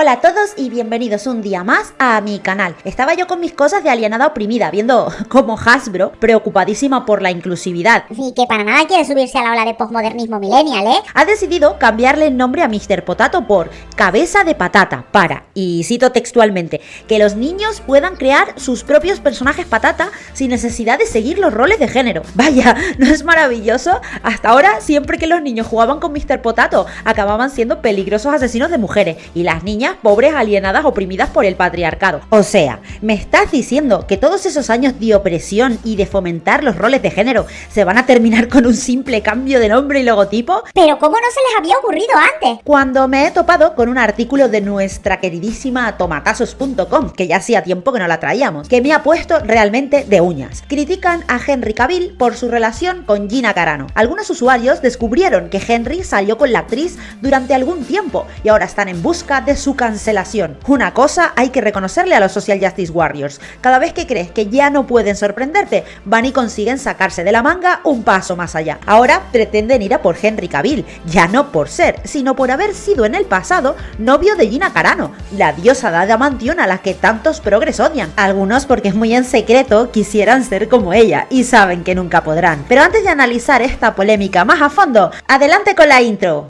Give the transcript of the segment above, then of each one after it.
Hola a todos y bienvenidos un día más a mi canal. Estaba yo con mis cosas de alienada oprimida, viendo cómo Hasbro, preocupadísima por la inclusividad, Y que para nada quiere subirse a la ola de postmodernismo millennial, ¿eh? ha decidido cambiarle el nombre a Mr. Potato por cabeza de patata para, y cito textualmente, que los niños puedan crear sus propios personajes patata sin necesidad de seguir los roles de género. Vaya, ¿no es maravilloso? Hasta ahora, siempre que los niños jugaban con Mr. Potato, acababan siendo peligrosos asesinos de mujeres y las niñas pobres alienadas oprimidas por el patriarcado. O sea, ¿me estás diciendo que todos esos años de opresión y de fomentar los roles de género se van a terminar con un simple cambio de nombre y logotipo? Pero ¿cómo no se les había ocurrido antes? Cuando me he topado con un artículo de nuestra queridísima tomatazos.com, que ya hacía tiempo que no la traíamos, que me ha puesto realmente de uñas. Critican a Henry Cavill por su relación con Gina Carano. Algunos usuarios descubrieron que Henry salió con la actriz durante algún tiempo y ahora están en busca de su cancelación. Una cosa hay que reconocerle a los Social Justice Warriors. Cada vez que crees que ya no pueden sorprenderte, van y consiguen sacarse de la manga un paso más allá. Ahora pretenden ir a por Henry Cavill, ya no por ser, sino por haber sido en el pasado novio de Gina Carano, la diosa de Adamantium a la que tantos progres odian. Algunos porque muy en secreto quisieran ser como ella y saben que nunca podrán. Pero antes de analizar esta polémica más a fondo, adelante con la intro.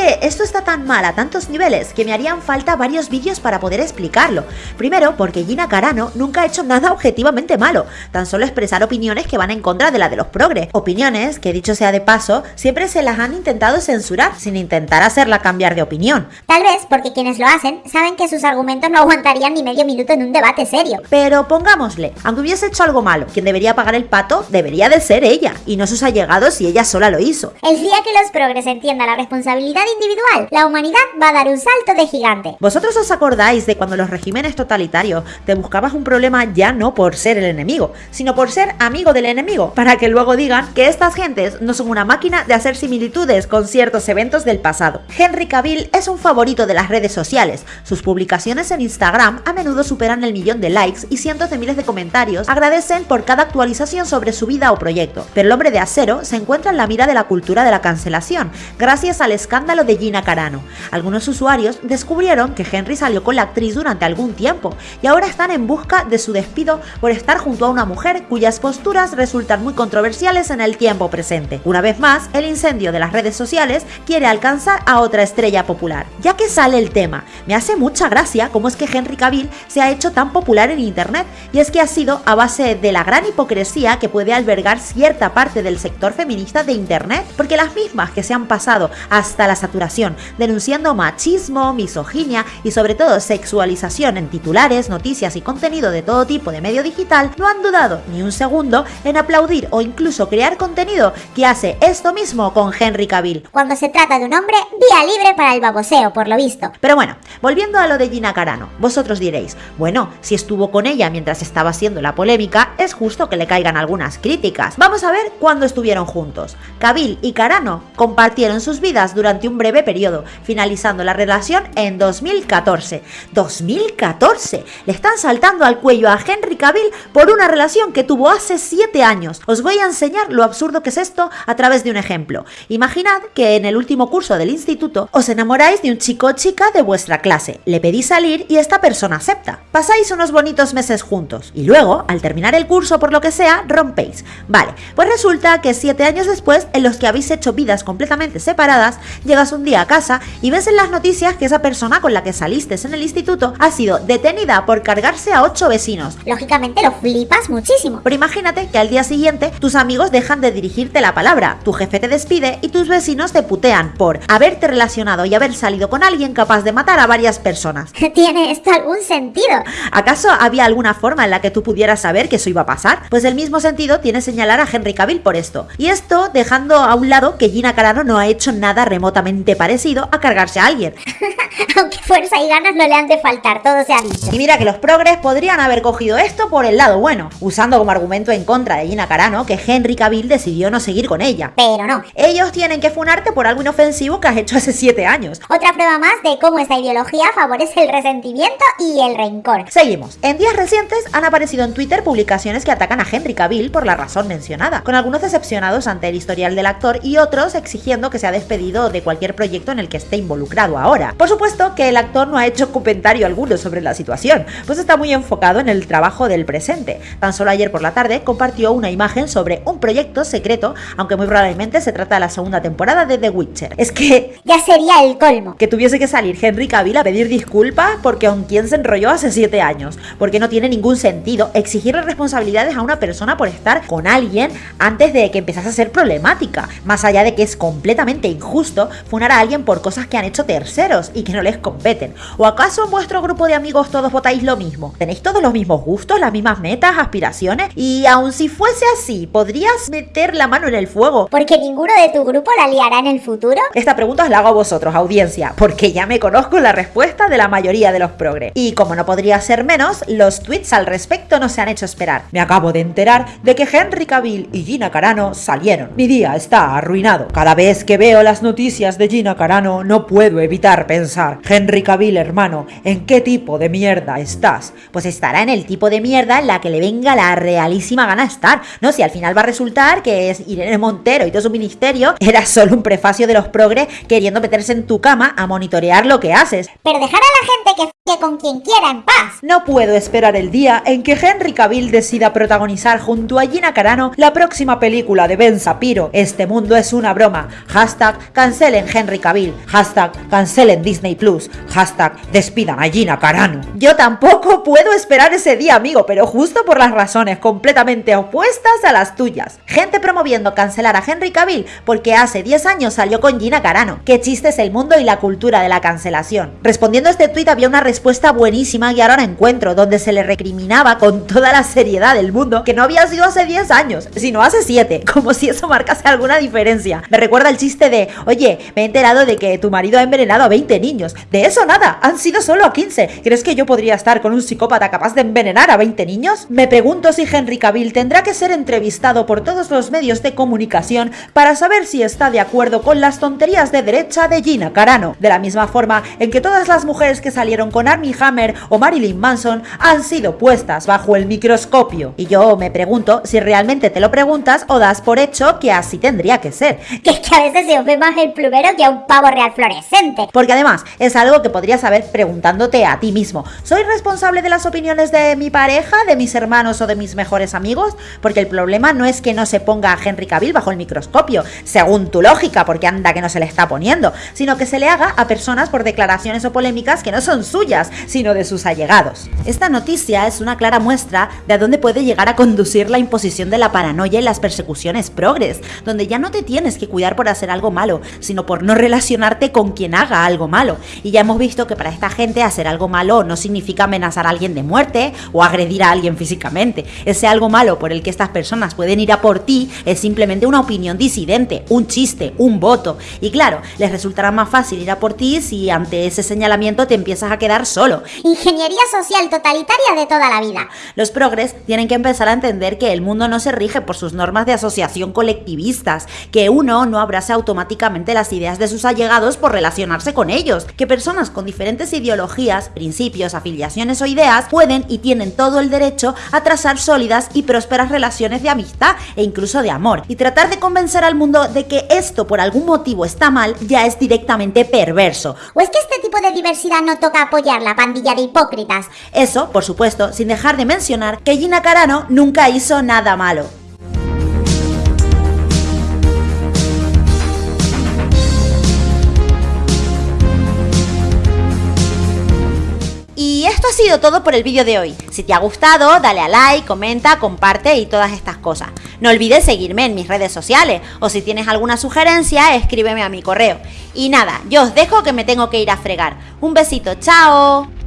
Que esto está tan mal a tantos niveles que me harían falta varios vídeos para poder explicarlo. Primero, porque Gina Carano nunca ha hecho nada objetivamente malo, tan solo expresar opiniones que van en contra de la de los progres. Opiniones que, dicho sea de paso, siempre se las han intentado censurar sin intentar hacerla cambiar de opinión. Tal vez porque quienes lo hacen saben que sus argumentos no aguantarían ni medio minuto en un debate serio. Pero pongámosle, aunque hubiese hecho algo malo, quien debería pagar el pato debería de ser ella, y no sus allegados si ella sola lo hizo. El día que los progres entiendan la responsabilidad individual, la humanidad va a dar un salto de gigante. ¿Vosotros os acordáis de cuando los regímenes totalitarios te buscabas un problema ya no por ser el enemigo, sino por ser amigo del enemigo, para que luego digan que estas gentes no son una máquina de hacer similitudes con ciertos eventos del pasado? Henry Cavill es un favorito de las redes sociales. Sus publicaciones en Instagram a menudo superan el millón de likes y cientos de miles de comentarios agradecen por cada actualización sobre su vida o proyecto. Pero el hombre de acero se encuentra en la mira de la cultura de la cancelación, gracias al escándalo de Gina Carano. Algunos usuarios descubrieron que Henry salió con la actriz durante algún tiempo y ahora están en busca de su despido por estar junto a una mujer cuyas posturas resultan muy controversiales en el tiempo presente. Una vez más, el incendio de las redes sociales quiere alcanzar a otra estrella popular. Ya que sale el tema, me hace mucha gracia cómo es que Henry Cavill se ha hecho tan popular en internet y es que ha sido a base de la gran hipocresía que puede albergar cierta parte del sector feminista de internet, porque las mismas que se han pasado hasta la saturación, denunciando machismo, misoginia y sobre todo sexualización en titulares, noticias y contenido de todo tipo de medio digital, no han dudado ni un segundo en aplaudir o incluso crear contenido que hace esto mismo con Henry Cavill. Cuando se trata de un hombre, vía libre para el baboseo, por lo visto. Pero bueno, volviendo a lo de Gina Carano, vosotros diréis, bueno, si estuvo con ella mientras estaba haciendo la polémica, es justo que le caigan algunas críticas. Vamos a ver cuándo estuvieron juntos. Cavill y Carano compartieron sus vidas durante un breve periodo, finalizando la relación en 2014. 2014. Le están saltando al cuello a Henry Cavill por una relación que tuvo hace 7 años. Os voy a enseñar lo absurdo que es esto a través de un ejemplo. Imaginad que en el último curso del instituto os enamoráis de un chico o chica de vuestra clase, le pedís salir y esta persona acepta. Pasáis unos bonitos meses juntos y luego, al terminar el curso por lo que sea, rompéis. Vale, pues resulta que 7 años después, en los que habéis hecho vidas completamente separadas, llegas un día a casa y ves en las noticias que esa persona con la que saliste en el instituto ha sido detenida por cargarse a 8 vecinos. Lógicamente lo flipas muchísimo. Pero imagínate que al día siguiente tus amigos dejan de dirigirte la palabra, tu jefe te despide y tus vecinos te putean por haberte relacionado y haber salido con alguien capaz de matar a varias personas. ¿Tiene esto algún sentido? ¿Acaso había alguna forma en la que tú pudieras saber que eso iba a pasar? Pues el mismo sentido tiene señalar a Henry Cavill por esto. Y esto dejando a un lado que Gina Carano no ha hecho nada remotamente parecido a cargarse a alguien. Aunque fuerza y ganas no le han de faltar, todo se ha dicho. Y mira que los progres podrían haber cogido esto por el lado bueno, usando como argumento en contra de Gina Carano que Henry Cavill decidió no seguir con ella. Pero no. Ellos tienen que funarte por algo inofensivo que has hecho hace 7 años. Otra prueba más de cómo esta ideología favorece el resentimiento y el rencor. Seguimos. En días recientes han aparecido en Twitter publicaciones que atacan a Henry Cavill por la razón mencionada, con algunos decepcionados ante el historial del actor y otros exigiendo que sea despedido de cualquier proyecto en el que esté involucrado ahora. Por supuesto que el actor no ha hecho comentario alguno sobre la situación, pues está muy enfocado en el trabajo del presente. Tan solo ayer por la tarde compartió una imagen sobre un proyecto secreto, aunque muy probablemente se trata de la segunda temporada de The Witcher. Es que Ya sería el colmo. que tuviese que salir Henry Cavill a pedir disculpas porque con quien se enrolló hace 7 años, porque no tiene ningún sentido exigirle responsabilidades a una persona por estar con alguien antes de que empezase a ser problemática, más allá de que es completamente injusto funar a alguien por cosas que han hecho terceros y que no les competen. ¿O acaso en vuestro grupo de amigos todos votáis lo mismo? ¿Tenéis todos los mismos gustos, las mismas metas, aspiraciones? Y aun si fuese así, ¿podrías meter la mano en el fuego Porque ninguno de tu grupo la liará en el futuro. esta pregunta os la hago a vosotros, audiencia, porque ya me conozco la respuesta de la mayoría de los progres. Y como no podría ser menos, los tweets al respecto no se han hecho esperar. Me acabo de enterar de que Henry Cavill y Gina Carano salieron. Mi día está arruinado. Cada vez que veo las noticias de Gina Carano, no puedo evitar pensar, Henry Cavill, hermano, ¿en qué tipo de mierda estás? Pues estará en el tipo de mierda en la que le venga la realísima gana estar. No, si al final va a resultar que es Irene Montero y todo su ministerio era solo un prefacio de los progres queriendo meterse en tu cama a monitorear lo que haces. Pero dejar a la gente que f con quien quiera en paz. No puedo esperar el día en que Henry Cavill decida protagonizar junto a Gina Carano la próxima película de Ben Sapiro. Este mundo es una broma. Hashtag cancelen Henry Cavill. Hashtag cancelen Disney Plus. Hashtag despidan a Gina Carano. Yo tampoco puedo esperar ese día, amigo, pero justo por las razones completamente opuestas a las tuyas. Gente promoviendo cancelar a Henry Cavill porque hace 10 años salió con Gina Carano. Qué chiste es el mundo y la cultura de la cancelación. Respondiendo a este tuit había una respuesta buenísima y ahora encuentro, donde se le recriminaba con toda la seriedad del mundo que no había sido hace 10 años, sino hace 7, como si eso marcase alguna diferencia. Me recuerda el chiste de, oye, me he enterado de que tu marido ha envenenado a 20 niños. De eso nada, han sido solo a 15. ¿Crees que yo podría estar con un psicópata capaz de envenenar a 20 niños? Me pregunto si Henry Cavill tendrá que ser entrevistado por todos los medios de comunicación para saber si está de acuerdo con las tonterías de derecha de Gina Carano. De la misma forma en que todas las mujeres que salieron con Armie Hammer o Marilyn Manson han sido puestas bajo el microscopio. Y yo me pregunto si realmente te lo preguntas o das por hecho que así tendría que ser. Que es que a veces se os ve más el plumero que a un pavo real fluorescente. Porque además es algo que podrías saber preguntándote a ti mismo. ¿Soy responsable de las opiniones de mi pareja, de mis hermanos o de mis mejores amigos? Porque el problema no es que no se ponga a Henry Cavill bajo el microscopio, según tu lógica, porque anda que no se le está poniendo, sino que se le haga a personas por declaraciones o polémicas que no son suyas, sino de sus allegados. Esta noticia es una clara muestra de a dónde puede llegar a conducir la imposición de la paranoia y las persecuciones progres, donde ya no te tienes que cuidar por hacer algo malo, sino por no relacionarte con quien haga algo malo. Y ya hemos visto que para esta gente hacer algo malo no significa amenazar a alguien de muerte o agredir a alguien físicamente. Ese algo malo por el que estas personas pueden ir a por ti es simplemente una opinión disidente, un chiste, un voto. Y claro, les resultará más fácil ir a por ti si ante ese señalamiento te empiezas a quedar solo. Ingeniería social totalitaria de toda la vida. Los progres tienen que empezar a entender que el mundo no se rige por sus normas de asociación colectivistas, que uno no abrace automáticamente las ideas de sus allegados por relacionarse con ellos, que personas con diferentes ideologías, principios, afiliaciones o ideas pueden y tienen todo el derecho a trazar sólidas y prósperas relaciones de amistad e incluso de amor. Y tratar de convencer al mundo de que esto por algún motivo está mal ya es directamente perverso. ¿O es que este tipo de diversidad no toca apoyar la pandilla de hipócritas? Eso, por supuesto, sin dejar de mencionar que Gina Carano nunca hizo nada malo. Esto ha sido todo por el vídeo de hoy. Si te ha gustado, dale a like, comenta, comparte y todas estas cosas. No olvides seguirme en mis redes sociales o si tienes alguna sugerencia, escríbeme a mi correo. Y nada, yo os dejo que me tengo que ir a fregar. Un besito, chao.